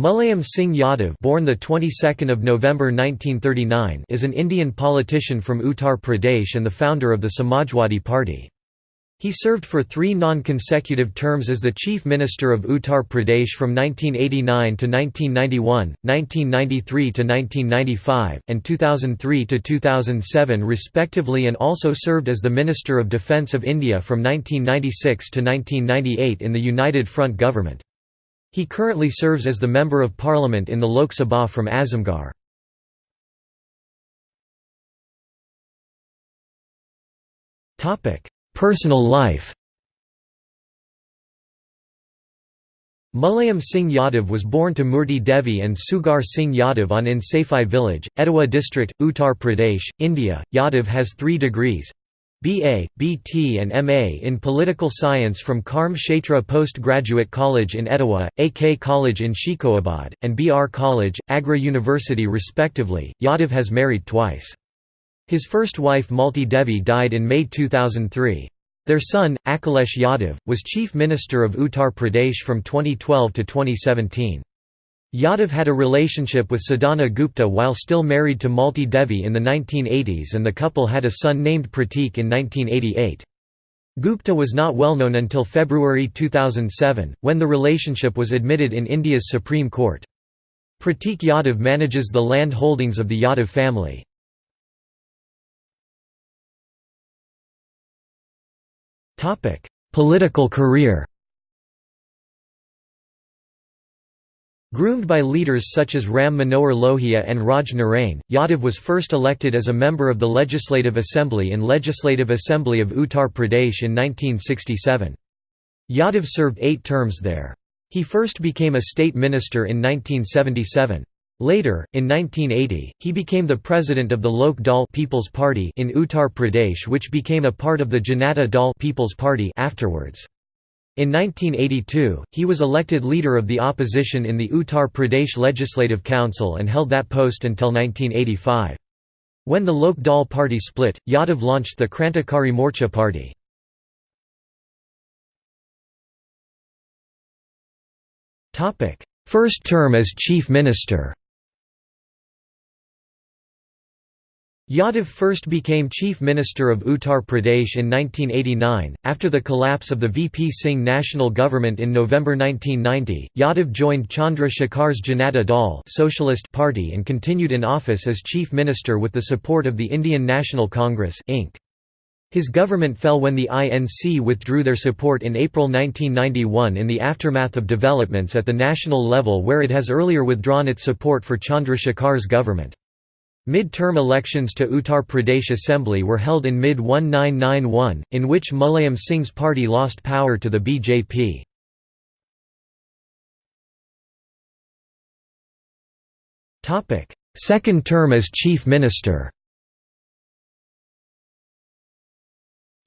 Mulayam Singh Yadav born the 22nd of November 1939 is an Indian politician from Uttar Pradesh and the founder of the Samajwadi Party. He served for three non-consecutive terms as the Chief Minister of Uttar Pradesh from 1989 to 1991, 1993 to 1995, and 2003 to 2007 respectively and also served as the Minister of Defence of India from 1996 to 1998 in the United Front government. He currently serves as the Member of Parliament in the Lok Sabha from Azamgarh. Personal life Mulayam Singh Yadav was born to Murti Devi and Sughar Singh Yadav on Insafai village, Etawah district, Uttar Pradesh, India. Yadav has three degrees BA, BT and MA in Political Science from Karm Kshetra Postgraduate College in Etawah, AK College in Shikohabad, and BR College, Agra University respectively. Yadav has married twice. His first wife Malti Devi died in May 2003. Their son, Akhilesh Yadav, was Chief Minister of Uttar Pradesh from 2012 to 2017. Yadav had a relationship with Sadhana Gupta while still married to Malti Devi in the 1980s and the couple had a son named Pratik in 1988. Gupta was not well known until February 2007, when the relationship was admitted in India's Supreme Court. Pratik Yadav manages the land holdings of the Yadav family. Political career Groomed by leaders such as Ram Manohar Lohia and Raj Narain, Yadav was first elected as a member of the Legislative Assembly in Legislative Assembly of Uttar Pradesh in 1967. Yadav served eight terms there. He first became a state minister in 1977. Later, in 1980, he became the president of the Lok Dal People's Party in Uttar Pradesh which became a part of the Janata Dal People's Party afterwards. In 1982, he was elected leader of the opposition in the Uttar Pradesh Legislative Council and held that post until 1985. When the Lok Dal party split, Yadav launched the Krantikari Morcha party. First term as chief minister Yadav first became Chief Minister of Uttar Pradesh in 1989. After the collapse of the VP Singh national government in November 1990, Yadav joined Chandra Shekhar's Janata Dal Socialist Party and continued in office as Chief Minister with the support of the Indian National Congress Inc. His government fell when the INC withdrew their support in April 1991 in the aftermath of developments at the national level where it has earlier withdrawn its support for Chandra Shekhar's government. Mid-term elections to Uttar Pradesh Assembly were held in mid-1991, in which Mulayam Singh's party lost power to the BJP. Second term as Chief Minister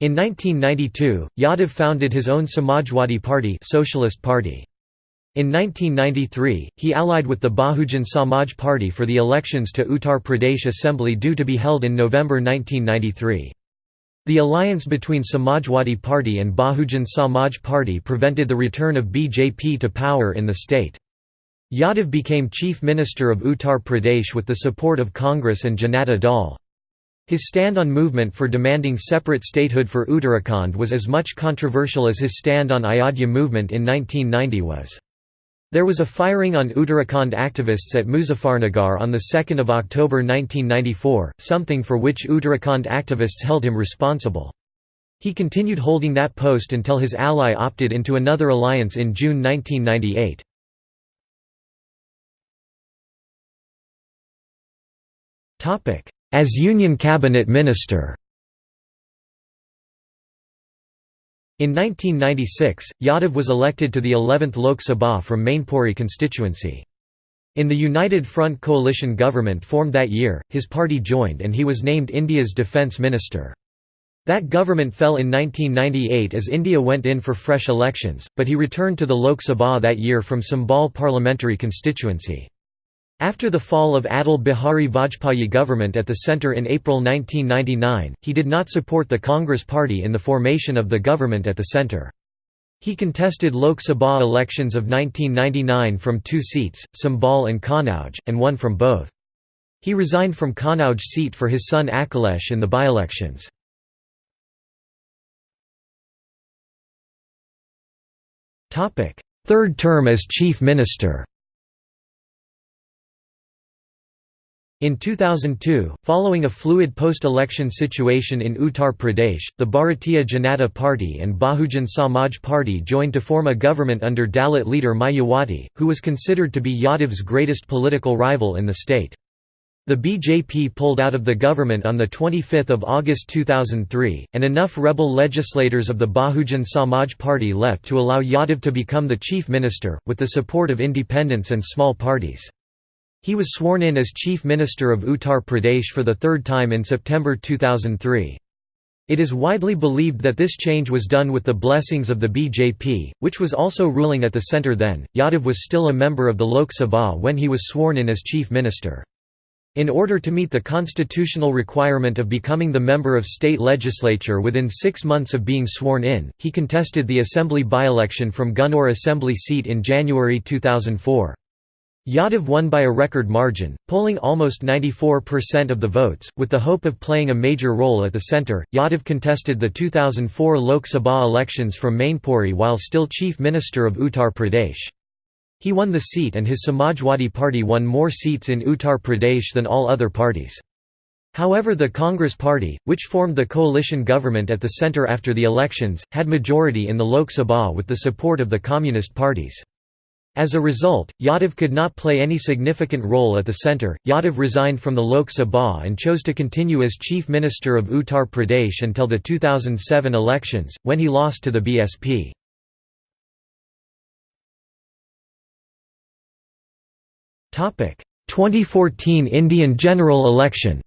In 1992, Yadav founded his own Samajwadi Party, Socialist Party. In 1993, he allied with the Bahujan Samaj Party for the elections to Uttar Pradesh Assembly due to be held in November 1993. The alliance between Samajwadi Party and Bahujan Samaj Party prevented the return of BJP to power in the state. Yadav became Chief Minister of Uttar Pradesh with the support of Congress and Janata Dal. His stand on movement for demanding separate statehood for Uttarakhand was as much controversial as his stand on Ayodhya movement in 1990 was. There was a firing on Uttarakhand activists at Muzaffarnagar on 2 October 1994, something for which Uttarakhand activists held him responsible. He continued holding that post until his ally opted into another alliance in June 1998. As Union Cabinet Minister In 1996, Yadav was elected to the 11th Lok Sabha from Mainpuri constituency. In the United Front coalition government formed that year, his party joined and he was named India's defence minister. That government fell in 1998 as India went in for fresh elections, but he returned to the Lok Sabha that year from Sambhal parliamentary constituency. After the fall of Atal Bihari Vajpayee government at the centre in April 1999, he did not support the Congress Party in the formation of the government at the centre. He contested Lok Sabha elections of 1999 from two seats, Sambhal and Kannauj, and won from both. He resigned from Kannauj seat for his son Akhilesh in the by-elections. Third term as Chief Minister In 2002, following a fluid post-election situation in Uttar Pradesh, the Bharatiya Janata Party and Bahujan Samaj Party joined to form a government under Dalit leader Mayawati, who was considered to be Yadav's greatest political rival in the state. The BJP pulled out of the government on 25 August 2003, and enough rebel legislators of the Bahujan Samaj Party left to allow Yadav to become the chief minister, with the support of independents and small parties. He was sworn in as Chief Minister of Uttar Pradesh for the third time in September 2003. It is widely believed that this change was done with the blessings of the BJP, which was also ruling at the centre then. Yadav was still a member of the Lok Sabha when he was sworn in as Chief Minister. In order to meet the constitutional requirement of becoming the member of state legislature within six months of being sworn in, he contested the assembly by-election from Gunnaur assembly seat in January 2004. Yadav won by a record margin, polling almost 94% of the votes. With the hope of playing a major role at the centre, Yadav contested the 2004 Lok Sabha elections from Mainpuri while still Chief Minister of Uttar Pradesh. He won the seat and his Samajwadi Party won more seats in Uttar Pradesh than all other parties. However the Congress Party, which formed the coalition government at the centre after the elections, had majority in the Lok Sabha with the support of the Communist parties. As a result, Yadav could not play any significant role at the centre. Yadav resigned from the Lok Sabha and chose to continue as Chief Minister of Uttar Pradesh until the 2007 elections, when he lost to the BSP. Topic: 2014 Indian general election.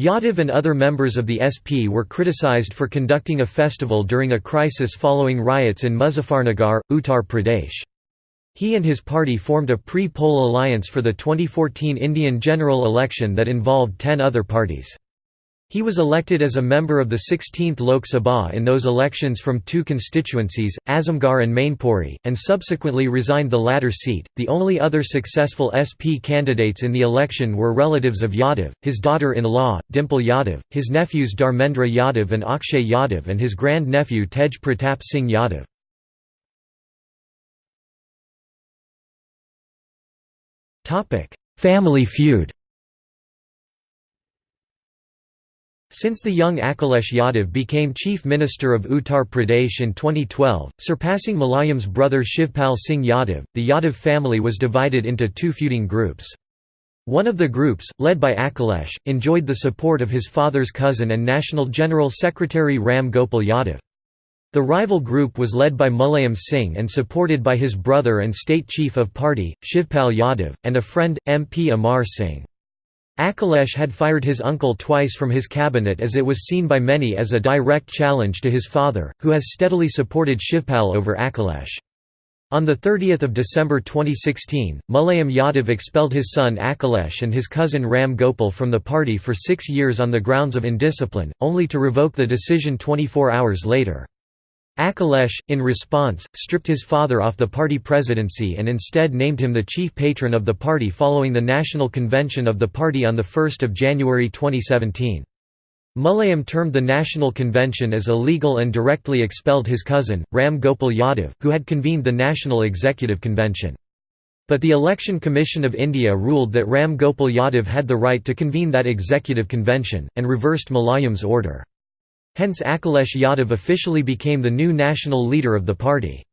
Yadav and other members of the SP were criticized for conducting a festival during a crisis following riots in Muzaffarnagar, Uttar Pradesh. He and his party formed a pre-poll alliance for the 2014 Indian general election that involved ten other parties. He was elected as a member of the 16th Lok Sabha in those elections from two constituencies, Azamgarh and Mainpuri, and subsequently resigned the latter seat. The only other successful SP candidates in the election were relatives of Yadav, his daughter in law, Dimple Yadav, his nephews Dharmendra Yadav and Akshay Yadav, and his grand nephew Tej Pratap Singh Yadav. Family feud Since the young Akhilesh Yadav became Chief Minister of Uttar Pradesh in 2012, surpassing Mulayam's brother Shivpal Singh Yadav, the Yadav family was divided into two feuding groups. One of the groups, led by Akhilesh, enjoyed the support of his father's cousin and National General Secretary Ram Gopal Yadav. The rival group was led by Mulayam Singh and supported by his brother and state chief of party, Shivpal Yadav, and a friend, MP Amar Singh. Akhilesh had fired his uncle twice from his cabinet as it was seen by many as a direct challenge to his father, who has steadily supported Shivpal over Akhilesh. On 30 December 2016, Mulayam Yadav expelled his son Akhilesh and his cousin Ram Gopal from the party for six years on the grounds of indiscipline, only to revoke the decision 24 hours later. Akhilesh, in response, stripped his father off the party presidency and instead named him the chief patron of the party following the national convention of the party on 1 January 2017. Mulayam termed the national convention as illegal and directly expelled his cousin, Ram Gopal Yadav, who had convened the national executive convention. But the Election Commission of India ruled that Ram Gopal Yadav had the right to convene that executive convention, and reversed Mulayam's order. Hence Akhilesh Yadav officially became the new national leader of the party.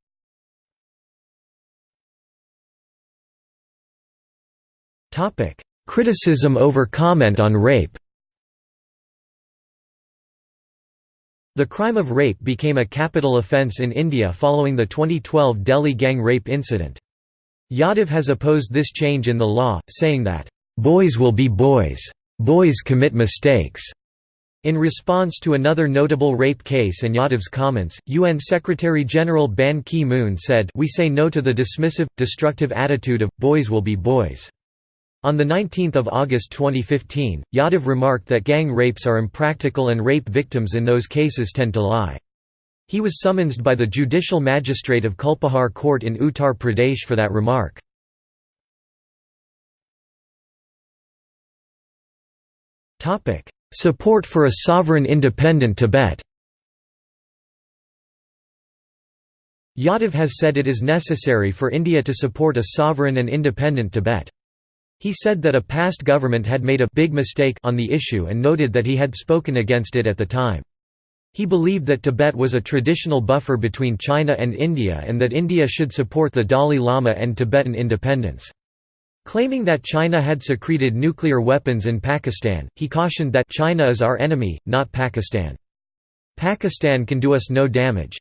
Criticism over comment on rape The crime of rape became a capital offence in India following the 2012 Delhi gang rape incident. Yadav has opposed this change in the law, saying that, "...boys will be boys. Boys commit mistakes." In response to another notable rape case and Yadav's comments, UN Secretary-General Ban Ki-moon said we say no to the dismissive, destructive attitude of, boys will be boys. On 19 August 2015, Yadav remarked that gang rapes are impractical and rape victims in those cases tend to lie. He was summoned by the judicial magistrate of Kulpahar court in Uttar Pradesh for that remark. Support for a sovereign independent Tibet Yadav has said it is necessary for India to support a sovereign and independent Tibet. He said that a past government had made a big mistake on the issue and noted that he had spoken against it at the time. He believed that Tibet was a traditional buffer between China and India and that India should support the Dalai Lama and Tibetan independence. Claiming that China had secreted nuclear weapons in Pakistan, he cautioned that China is our enemy, not Pakistan. Pakistan can do us no damage.